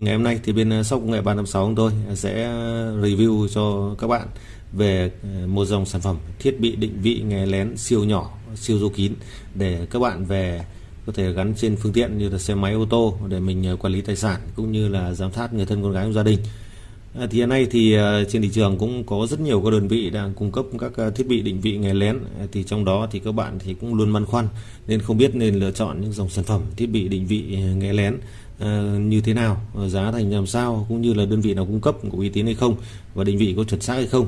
Ngày hôm nay thì bên ờ, shop công nghệ 356 chúng tôi sẽ ờ, review cho các bạn về ờ, một dòng sản phẩm thiết bị định vị nghe lén siêu nhỏ, siêu du kín để các bạn về có thể gắn trên phương tiện như là xe máy ô tô để mình ờ, quản lý tài sản cũng như là giám sát người thân con gái trong gia đình. À, thì hiện nay thì à, trên thị trường cũng có rất nhiều các đơn vị đang cung cấp các à, thiết bị định vị nghe lén. Thì trong đó thì các bạn thì cũng luôn băn khoăn nên không biết nên lựa chọn những dòng sản phẩm thiết bị định vị nghe lén như thế nào giá thành làm sao, cũng như là đơn vị nào cung cấp có uy tín hay không và định vị có chuẩn xác hay không.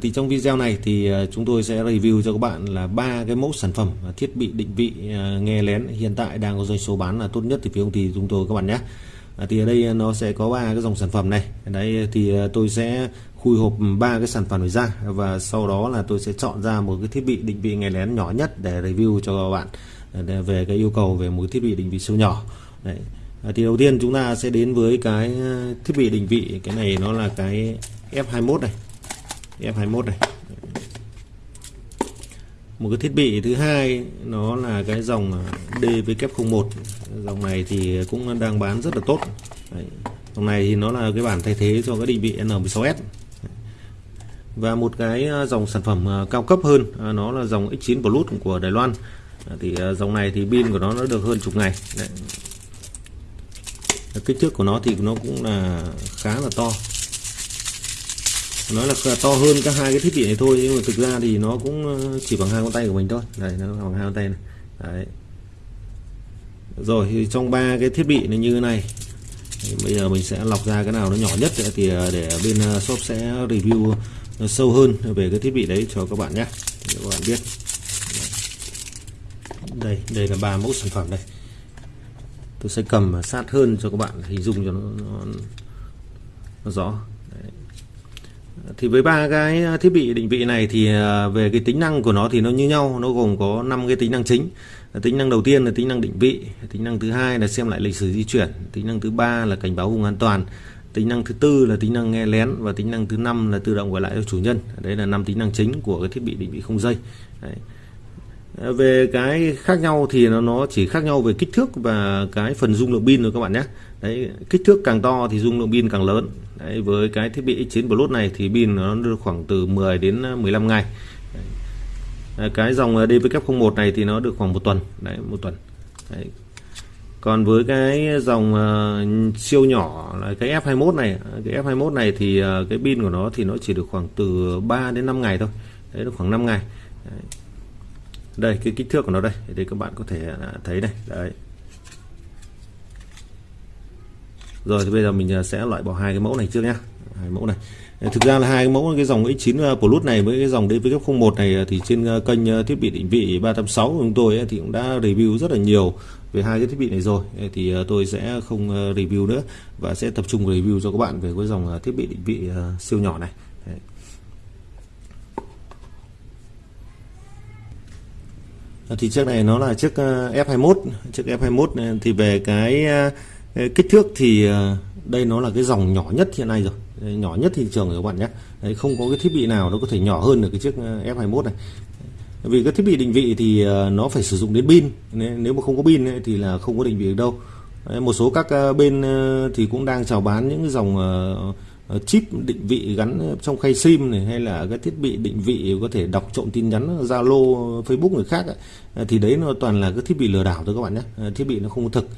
Thì trong video này thì chúng tôi sẽ review cho các bạn là ba cái mẫu sản phẩm thiết bị định vị nghe lén hiện tại đang có doanh số bán là tốt nhất từ phía công ty chúng tôi các bạn nhé. À, thì ở đây à, nó sẽ có ba cái dòng sản phẩm này. Đấy thì à, tôi sẽ khui hộp ba cái sản phẩm này ra và sau đó là tôi sẽ chọn ra một cái thiết bị định vị nghe lén nhỏ nhất để review cho các bạn về cái yêu cầu về một thiết bị định vị siêu nhỏ. Đấy. À, thì đầu tiên chúng ta sẽ đến với cái thiết bị định vị cái này nó là cái F21 này. F21 này một cái thiết bị thứ hai, nó là cái dòng à, DW01 dòng này thì cũng đang bán rất là tốt. Đấy. dòng này thì nó là cái bản thay thế cho cái định vị N16S và một cái à, dòng sản phẩm à, cao cấp hơn nó là dòng X9 Plus của Đài Loan. Thì dòng này thì pin của nó nó được hơn chục ngày. Đấy. Kích thước của nó thì nó cũng là khá là to nói là to hơn các hai cái thiết bị này thôi nhưng mà thực ra thì nó cũng ờ, chỉ bằng hai con tay của mình thôi. Đây nó bằng hai con tay này. Đấy. Rồi thì trong ba cái thiết bị này như thế này bây giờ mình sẽ lọc ra cái nào nó nhỏ nhất thì ờ, để bên ờ, shop sẽ review sâu hơn về cái thiết bị đấy cho các bạn nhé. Để các bạn biết. Đây đây là ba mẫu sản phẩm đây. Tôi sẽ cầm sát hơn cho các bạn hình dung cho nó, nó, nó rõ thì với ba cái thiết bị định vị này thì à, về cái tính năng của nó thì nó như nhau, nó gồm có 5 cái tính năng chính. Tính năng đầu tiên là tính năng định vị, tính năng thứ hai là xem lại lịch sử di chuyển, tính năng thứ ba là cảnh báo vùng an toàn, tính năng thứ tư là tính năng nghe lén và tính năng thứ năm là tự động gọi lại cho chủ nhân. Đấy là năm tính năng chính của cái thiết bị định vị không dây. Đấy về cái khác nhau thì nó nó chỉ khác nhau về kích thước và cái phần dung lượng pin thôi các bạn nhé. Đấy kích thước càng to thì dung lượng pin càng lớn. Đấy, với cái thiết bị X9 Plus này thì pin nó được khoảng từ 10 đến à, 15 ngày. Đấy, à, cái dòng à, DVK01 này thì nó được khoảng một tuần. Đấy một tuần. Đấy. còn với cái dòng uh, siêu nhỏ là cái F21 này cái F21 này thì uh, cái pin của nó thì nó chỉ được khoảng từ 3 đến 5 ngày thôi. Đấy nó khoảng 5 ngày. Đấy đây, cái kích thước của nó đây thì các bạn có thể à, thấy này, đấy. Rồi, thì bây giờ mình à, sẽ loại bỏ hai cái mẫu này trước nhá, hai mẫu này. Ờ, thực ra là hai cái mẫu, cái dòng X9 à, Plus này với cái dòng DVK01 này thì trên kênh thiết bị định vị 386 của chúng tôi thì cũng đã review rất là nhiều về hai cái thiết bị này rồi. Thì tôi sẽ không review nữa và sẽ tập trung review cho các bạn về cái dòng thiết bị định vị siêu nhỏ này. Ờ, thì chiếc này nó là chiếc ờ, F21 chiếc F21 ờ, thì về cái kích thước thì đây nó là cái dòng nhỏ nhất hiện nay rồi. Nhỏ nhất thị trường rồi các bạn nhé. Đấy, không có cái thiết bị nào nó có thể nhỏ hơn được cái chiếc F21 này. Vì cái thiết bị định vị thì nó phải sử dụng đến pin. Nếu mà không có pin thì là không có định vị được đâu. Đấy, một số các bên thì cũng đang chào bán những dòng Ờ, chip định vị gắn trong khay sim này hay là cái thiết bị định vị có thể đọc trộm tin nhắn Zalo Facebook người khác ấy, ờ, thì đấy nó toàn là cái thiết bị lừa đảo thôi các bạn nhé. Ờ, thiết bị nó không thực.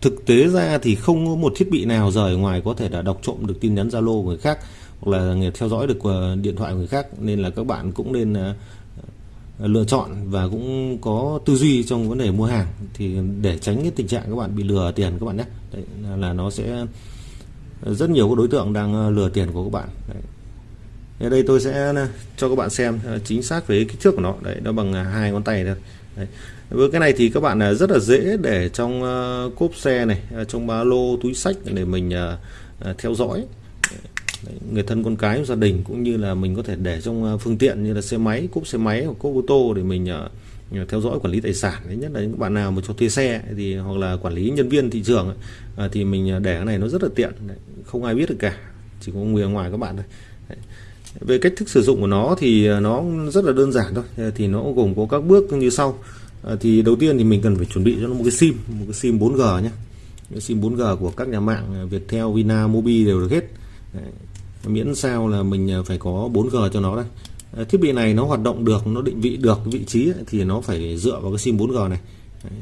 Thực tế ra thì không có một thiết bị nào rời ngoài có thể là đọc trộm được tin nhắn Zalo người khác hoặc là theo dõi được điện thoại người khác. Nên là các bạn cũng nên lựa chọn và cũng có tư duy trong vấn đề mua hàng thì để tránh cái tình trạng các bạn bị lừa tiền các bạn nhé. Đấy là nó sẽ rất nhiều các đối tượng đang ờ, lừa tiền của các bạn đấy. Đây tôi sẽ ờ, cho các bạn xem ờ, chính xác về kích thước của nó đấy, nó bằng hai ngón tay thôi đấy. với cái này thì các bạn rất là dễ để trong cốp xe này trong ba lô túi sách để mình theo dõi đấy. người thân con cái gia đình cũng như là mình có thể để trong phương tiện như là xe máy, cốp xe máy hoặc cốp ô tô để mình theo dõi quản lý tài sản đấy nhất là những bạn nào mà cho thuê xe thì hoặc là quản lý nhân viên thị trường à, thì mình à, để cái này nó rất là tiện không ai biết được cả chỉ có người ngoài các bạn thôi. Về cách thức sử dụng của nó thì à, nó rất là đơn giản thôi à, thì nó gồm có các bước như sau. À, thì đầu tiên thì mình cần phải chuẩn bị cho nó một cái sim một cái sim 4G nhé cái sim 4G của các nhà mạng Viettel, Vina, Mobi đều được hết. Đấy. miễn sao là mình phải có 4G cho nó đây. Ờ, thiết bị này nó hoạt động được nó định vị được vị trí ấy, thì nó phải dựa vào cái sim 4G này Đấy.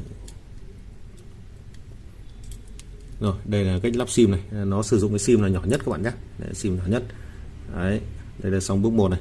rồi đây là cách lắp sim này nó sử dụng cái sim là nhỏ nhất các bạn nhé Đấy, sim nhỏ nhất Đấy. đây là xong bước 1 này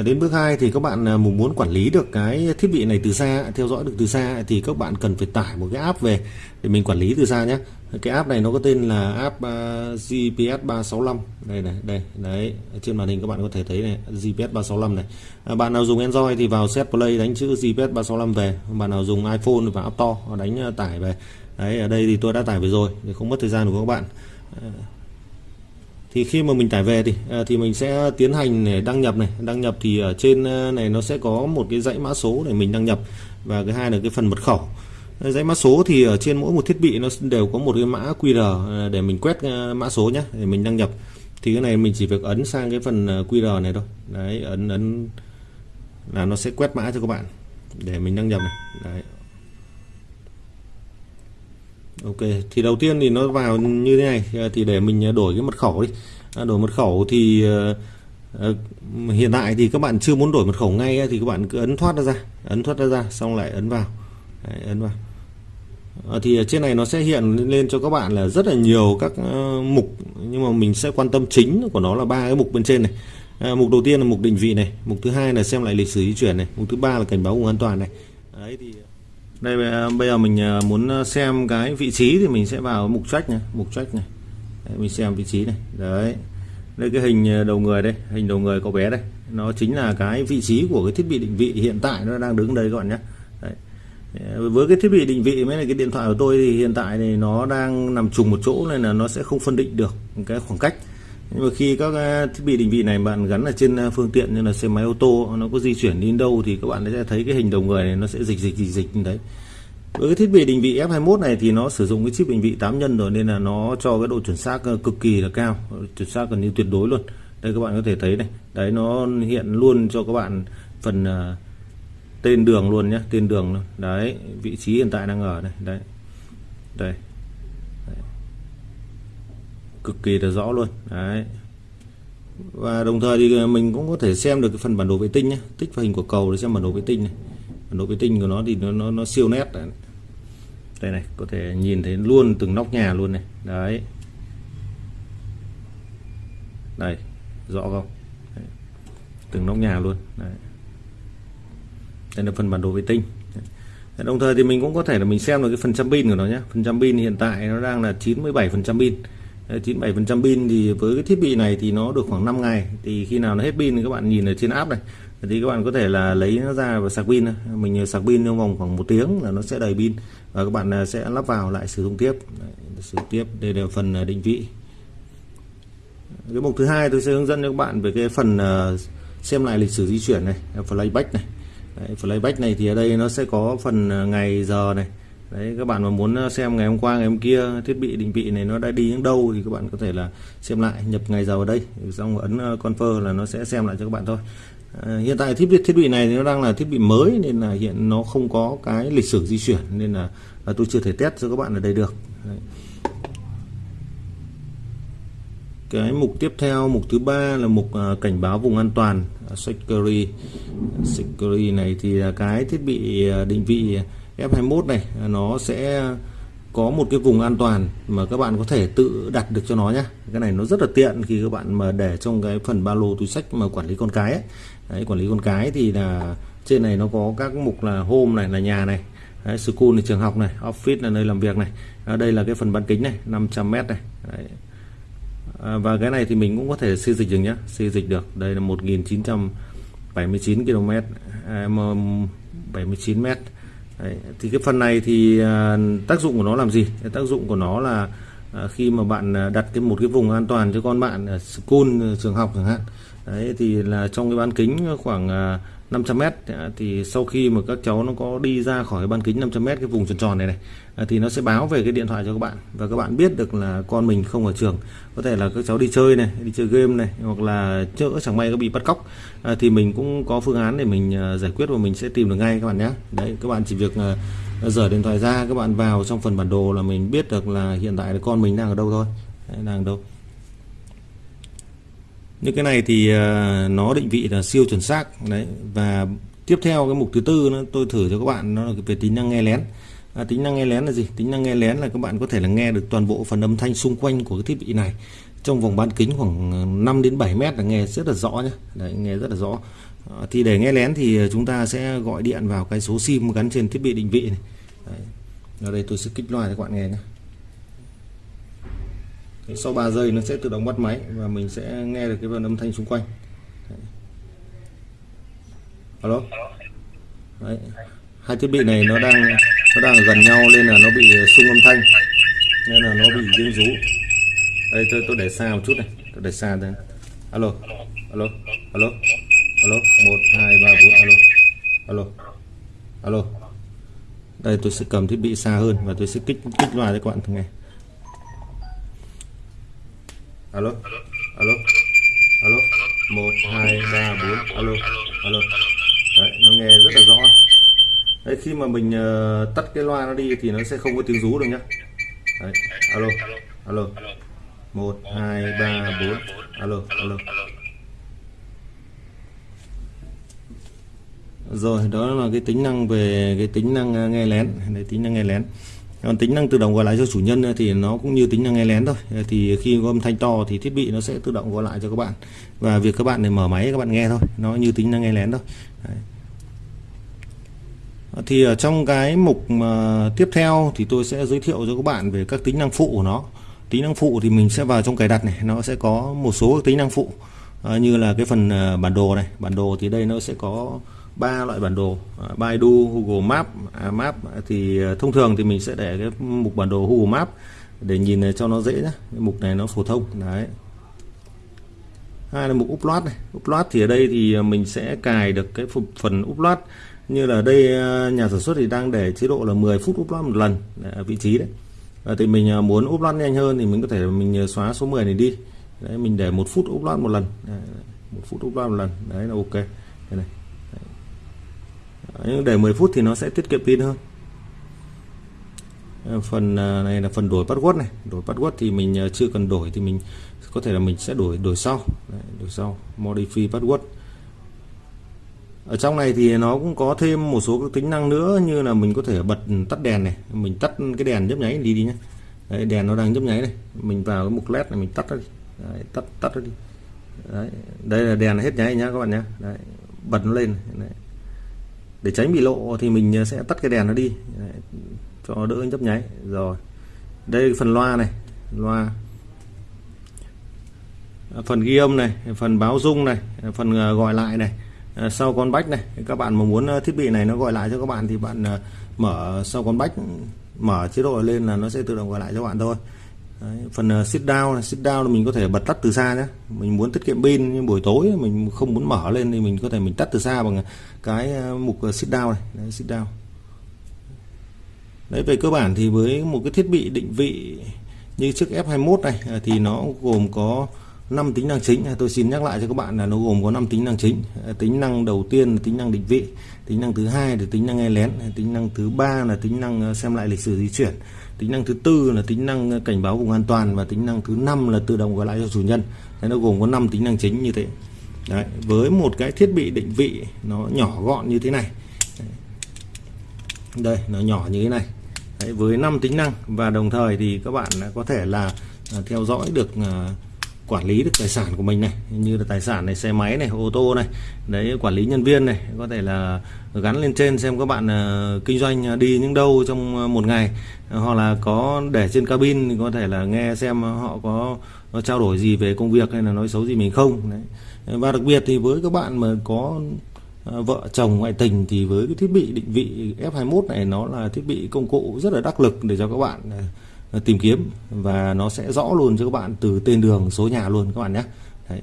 Ờ, đến bước 2 thì các bạn à, muốn quản lý được cái thiết bị này từ xa theo dõi được từ xa thì các bạn cần phải tải một cái app về để mình quản lý từ xa nhé. Cái app này nó có tên là app à, GPS 365 đây này đây đấy trên màn hình các bạn có thể thấy này GPS 365 này. À, bạn nào dùng Android thì vào set play đánh chữ GPS 365 về. Bạn nào dùng iPhone thì vào App Store đánh à, tải về. Đấy ở đây thì tôi đã tải về rồi để không mất thời gian của các bạn. Ờ, thì khi mà mình tải về thì à, thì mình sẽ tiến hành để đăng nhập này. Đăng nhập thì ở trên à, này nó sẽ có một cái dãy mã số để mình đăng nhập. Và cái hai là cái phần mật khẩu. À, dãy mã số thì ở trên mỗi một thiết bị nó đều có một cái mã QR để mình quét mã số nhé để mình đăng nhập. Thì cái này mình chỉ việc ấn sang cái phần QR này thôi. Đấy ấn ấn là nó sẽ quét mã cho các bạn để mình đăng nhập này. Đấy ok thì đầu tiên thì nó vào như thế này à, thì để mình à, đổi cái mật khẩu đi. À, đổi mật khẩu thì hiện tại thì các bạn chưa muốn đổi mật khẩu ngay thì các bạn cứ ấn thoát ra ấn thoát ra xong lại ấn vào. Đấy, ấn vào. Thì trên này nó sẽ hiện lên cho các bạn là rất là nhiều các mục nhưng mà mình sẽ quan tâm chính của nó là ba cái mục bên trên này. À, mục đầu tiên là mục định vị này mục thứ hai là xem lại lịch sử di chuyển này mục thứ ba là cảnh báo vùng an toàn này. Đấy thì đây bây giờ mình à, muốn à, xem cái vị trí thì mình sẽ vào mục trách này mục trách này. Đấy, mình xem vị trí này. Đấy. Đây cái hình à, đầu người đây hình đầu người cậu bé đây. Nó chính là cái vị trí của cái thiết bị định vị hiện tại nó đang đứng đây các bạn nhé. Đấy. Ờ, với cái thiết bị định vị mới là cái điện thoại của tôi thì hiện tại thì nó đang nằm trùng một chỗ nên là nó sẽ không phân định được cái khoảng cách nhưng mà khi các thiết bị định vị này bạn gắn ở trên phương tiện như là xe máy ô tô nó có di chuyển đến đâu thì các bạn sẽ thấy cái hình đầu người này nó sẽ dịch dịch dịch dịch như đấy. Với cái thiết bị định vị F21 này thì nó sử dụng cái chip định vị 8 nhân rồi nên là nó cho cái độ chuẩn xác cực kỳ là cao chuẩn xác gần như tuyệt đối luôn. Đây các bạn có thể thấy này đấy nó hiện luôn cho các bạn phần uh, tên đường luôn nhé tên đường luôn. đấy vị trí hiện tại đang ở đây đấy. Đây cực kỳ là rõ luôn. Đấy. Và đồng thời thì ờ, mình cũng có thể xem được cái phần bản đồ vệ tinh nhé tích vào hình của cầu để xem bản đồ vệ tinh này. Bản đồ vệ tinh của nó thì nó nó, nó siêu nét đấy. đây này có thể nhìn thấy luôn từng nóc nhà luôn này. Đấy. Đây rõ không? Đấy. từng nóc nhà luôn. Đấy. đây là phần bản đồ vệ tinh. Đồng thời thì mình cũng có thể là mình xem được cái phần trăm pin của nó nhé phần trăm pin hiện tại nó đang là 97 phần trăm pin. 97% pin thì với cái thiết bị này thì nó được khoảng 5 ngày. Thì khi nào nó hết pin thì các bạn nhìn ở trên app này thì các bạn có thể là lấy nó ra và sạc pin mình ờ, sạc pin trong vòng khoảng một tiếng là nó sẽ đầy pin và các bạn ờ, sẽ lắp vào lại sử dụng tiếp. Đấy, sử dụng tiếp. Đây là phần ờ, định vị. Cái mục thứ hai tôi sẽ hướng dẫn cho các bạn về cái phần xem lại lịch sử di chuyển này playback này. Đấy, playback này thì ở đây nó sẽ có phần ngày giờ này đấy các bạn mà muốn ờ, xem ngày hôm qua ngày hôm kia thiết bị định vị này nó đã đi đến đâu thì các bạn có thể là xem lại nhập ngày giờ vào đây. Xong ấn ờ, confirm là nó sẽ xem lại cho các bạn thôi. À, hiện tại thiết bị thiết bị này nó đang là thiết bị mới nên là hiện nó không có cái lịch sử di chuyển nên là, là tôi chưa thể test cho các bạn ở đây được. Đấy. cái mục tiếp theo mục thứ ba là mục cảnh báo vùng an toàn à, security. Security này thì là cái thiết bị định vị F21 này nó sẽ có một cái vùng an toàn mà các bạn có thể tự đặt được cho nó nhé cái này nó rất là tiện khi các bạn mà để trong cái phần ba lô túi sách mà quản lý con cái ấy. Đấy, quản lý con cái thì là trên này nó có các mục là home này là nhà này Đấy, school là trường học này office là nơi làm việc này à, đây là cái phần bán kính này 500m này Đấy. À, và cái này thì mình cũng có thể xây dịch được nhé xây dịch được đây là 1979 km à, 79 mét Đấy, thì cái phần này thì à, tác dụng của nó làm gì? Tác dụng của nó là à, khi mà bạn à, đặt cái một cái vùng an toàn cho con bạn ở school trường học chẳng hạn. Đấy thì là trong cái bán kính khoảng 500m thì sau khi mà các cháu nó có đi ra khỏi ban kính 500m cái vùng tròn tròn này này, thì nó sẽ báo về cái điện thoại cho các bạn. Và các bạn biết được là con mình không ở trường. Có thể là các cháu đi chơi này, đi chơi game này, hoặc là chỡ chẳng may có bị bắt cóc. À, thì mình cũng có phương án để mình à, giải quyết và mình sẽ tìm được ngay các bạn nhé. Đấy, các bạn chỉ việc à, dở điện thoại ra, các bạn vào trong phần bản đồ là mình biết được là hiện tại là con mình đang ở đâu thôi. Đang ở đâu những cái này thì à, nó định vị là siêu chuẩn xác đấy. Và tiếp theo cái mục thứ tư nó tôi thử cho các bạn nó là về tính năng nghe lén. À, tính năng nghe lén là gì? Tính năng nghe lén là các bạn có thể là nghe được toàn bộ phần âm thanh xung quanh của cái thiết bị này. Trong vòng bán kính khoảng à, 5 đến 7 mét là nghe rất là rõ nhé đấy, nghe rất là rõ. À, thì để nghe lén thì à, chúng ta sẽ gọi điện vào cái số sim gắn trên thiết bị định vị này. Đấy. ở đây tôi sẽ kích loa cho các bạn nghe nhé sau 3 giây nó sẽ tự động bắt máy và mình sẽ nghe được cái phần âm thanh xung quanh. Đấy. alo? Đấy. hai thiết bị này nó đang nó đang gần nhau nên là nó bị ờ, xung âm thanh, nên là nó bị tiếng rú. Đây, tôi tôi để xa một chút này, tôi để xa đây alo? Alo? Alo? Alo? Một, hai, ba, bốn, alo? Alo? Alo? Đây, tôi sẽ cầm thiết bị xa hơn và tôi sẽ kích kích loa cho các bạn nghe alo? Alo? Alo? Một hai ba bốn. Alo? Alo? Đấy nó nghe rất là rõ. Đấy khi mà mình uh, tắt cái loa nó đi thì nó sẽ không có tiếng rú được nhá. Đấy alo? Alo? Một hai ba bốn. Alo? Alo? Rồi đó là cái tính năng về cái tính năng ờ, nghe lén. Đấy tính năng nghe lén còn tính năng tự động gọi lại cho chủ nhân thì nó cũng như tính năng nghe lén thôi. Thì khi có âm thanh to thì thiết bị nó sẽ tự động gọi lại cho các bạn. Và việc các bạn để mở máy các bạn nghe thôi, nó như tính năng nghe lén thôi. Đấy. thì ở trong cái mục mà tiếp theo thì tôi sẽ giới thiệu cho các bạn về các tính năng phụ của nó. Tính năng phụ thì mình sẽ vào trong cài đặt này, nó sẽ có một số tính năng phụ à, như là cái phần à, bản đồ này. Bản đồ thì đây nó sẽ có ba loại bản đồ à, Baidu Google map, à, Map thì à, thông thường thì mình sẽ để cái mục bản đồ Google map để nhìn cho nó dễ nhé cái mục này nó phổ thông đấy. Hai là mục upload này. Upload thì ở đây thì à, mình sẽ cài được cái phần upload. Như là đây nhà sản xuất thì đang để chế độ là 10 phút upload một lần ở vị trí đấy. À, thì mình muốn upload nhanh hơn thì mình có thể mình xóa số 10 này đi. Đấy mình để một phút upload một lần. Đấy, một phút upload một lần. Đấy là ok. Đây này nhưng để 10 phút thì nó sẽ tiết kiệm pin hơn. Ờ, phần à, này là phần đổi password này. Đổi password thì mình à, chưa cần đổi thì mình có thể là mình sẽ đổi đổi sau. Đấy, đổi sau. Modify password. Ở trong này thì nó cũng có thêm một số các tính năng nữa như là mình có thể bật tắt đèn này. Mình tắt cái đèn nhấp nháy đi đi nhé Đấy, đèn nó đang nhấp nháy này. Mình vào cái mục led này mình tắt nó đi. Đấy, tắt tắt nó đi. Đấy, đây là đèn hết nháy nhá các bạn nhé Đấy, bật nó lên Đấy để tránh bị lộ thì mình à, sẽ tắt cái đèn nó đi. Đấy, cho đỡ nhấp nháy. Rồi. Đây phần loa này. Loa. À, phần ghi âm này phần báo rung này à, phần gọi lại này sau con bách này. Các bạn mà muốn thiết bị này nó gọi lại cho các bạn thì bạn mở sau con bách mở chế độ lên là nó sẽ tự động gọi lại cho bạn thôi. Đấy, phần uh, sit down sit down là mình có thể bật tắt từ xa nhé. Mình muốn tiết kiệm pin nhưng buổi tối mình không muốn mở lên thì mình có thể mình tắt từ xa bằng cái uh, mục ờ, sit down này. Đấy, sit down. Đấy về cơ bản thì với một cái thiết bị định vị như chiếc F21 này thì nó gồm có 5 tính năng chính tôi xin nhắc lại cho các bạn là nó gồm có 5 tính năng chính tính năng đầu tiên là tính năng định vị tính năng thứ hai là tính năng nghe lén tính năng thứ ba là tính năng xem lại lịch sử di chuyển tính năng thứ tư là tính năng cảnh báo vùng an toàn và tính năng thứ năm là tự động gọi lại cho chủ nhân thế nó gồm có 5 tính năng chính như thế Đấy, với một cái thiết bị định vị nó nhỏ gọn như thế này đây nó nhỏ như thế này Đấy, với 5 tính năng và đồng thời thì các bạn có thể là theo dõi được quản lý được tài sản của mình này như là tài sản này xe máy này ô tô này đấy quản lý nhân viên này có thể là gắn lên trên xem các bạn uh, kinh doanh đi những đâu trong ờ, một ngày hoặc là có để trên cabin thì có thể là nghe xem họ có, có trao đổi gì về công việc hay là nói xấu gì mình không đấy. và đặc biệt thì với các bạn mà có ờ, vợ chồng ngoại tình thì với cái thiết bị định vị F21 này nó là thiết bị công cụ rất là đắc lực để cho các bạn uh, tìm kiếm và nó sẽ rõ luôn cho các bạn từ tên đường số nhà luôn các bạn nhé. Đấy.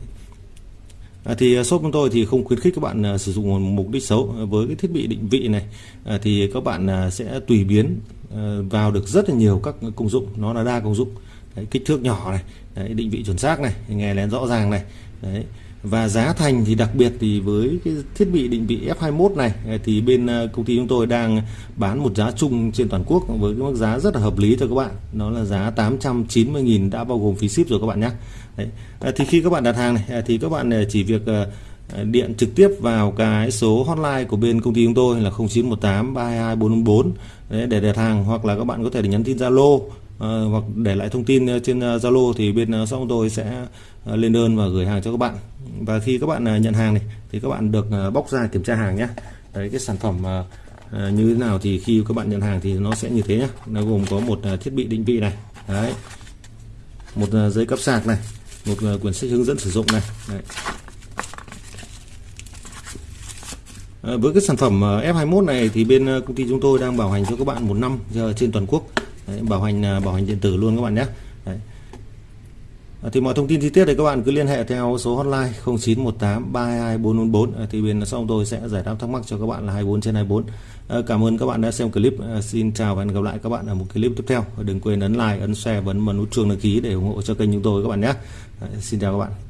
À, thì à, shop chúng tôi thì không khuyến khích các bạn à, sử dụng mục đích xấu. À, với cái thiết bị định vị này à, thì các bạn à, sẽ tùy biến à, vào được rất là nhiều các công dụng. Nó là đa công dụng. Đấy, kích thước nhỏ này Đấy, định vị chuẩn xác này nghe lén rõ ràng này. Đấy, và giá thành thì đặc biệt thì với cái thiết bị định vị F21 này ờ, thì bên ờ, công ty chúng tôi đang bán một giá chung trên toàn quốc với cái mức giá rất là hợp lý cho các bạn. Nó là giá 890.000 đã bao gồm phí ship rồi các bạn nhé. Đấy. Ờ, thì khi các bạn đặt hàng này thì các bạn chỉ việc điện trực tiếp vào cái số hotline của bên công ty chúng tôi là 0918 322 444 Đấy, để đặt hàng. Hoặc là các bạn có thể nhắn tin Zalo À, hoặc để lại thông tin trên Zalo thì bên shop chúng tôi sẽ Ờ, lên đơn và gửi hàng cho các bạn. Và khi các bạn ờ, nhận hàng này thì các bạn được ờ, bóc ra kiểm tra hàng nhé. Đấy cái sản phẩm như thế nào thì khi các bạn nhận hàng thì nó sẽ như thế nhé. Nó gồm có một thiết bị định vị này đấy. Một giấy cấp sạc này một quyển sách hướng dẫn sử dụng này đấy. với cái sản phẩm F21 này thì bên công ty chúng tôi đang bảo hành cho các bạn một năm trên toàn quốc. Đấy, bảo hành bảo hành điện tử luôn các bạn nhé. Đấy. Ờ, thì mọi thông tin chi tiết thì các bạn cứ liên hệ theo số hotline 0918 322 ờ, thì bên sau tôi sẽ giải đáp thắc mắc cho các bạn là 24 trên 24 ờ, cảm ơn các bạn đã xem clip. Xin chào và hẹn gặp lại các bạn ở một clip tiếp theo. Đừng quên ấn like, ấn share và ấn nút chuông đăng ký để ủng hộ cho kênh chúng tôi các bạn nhé. Xin chào các bạn.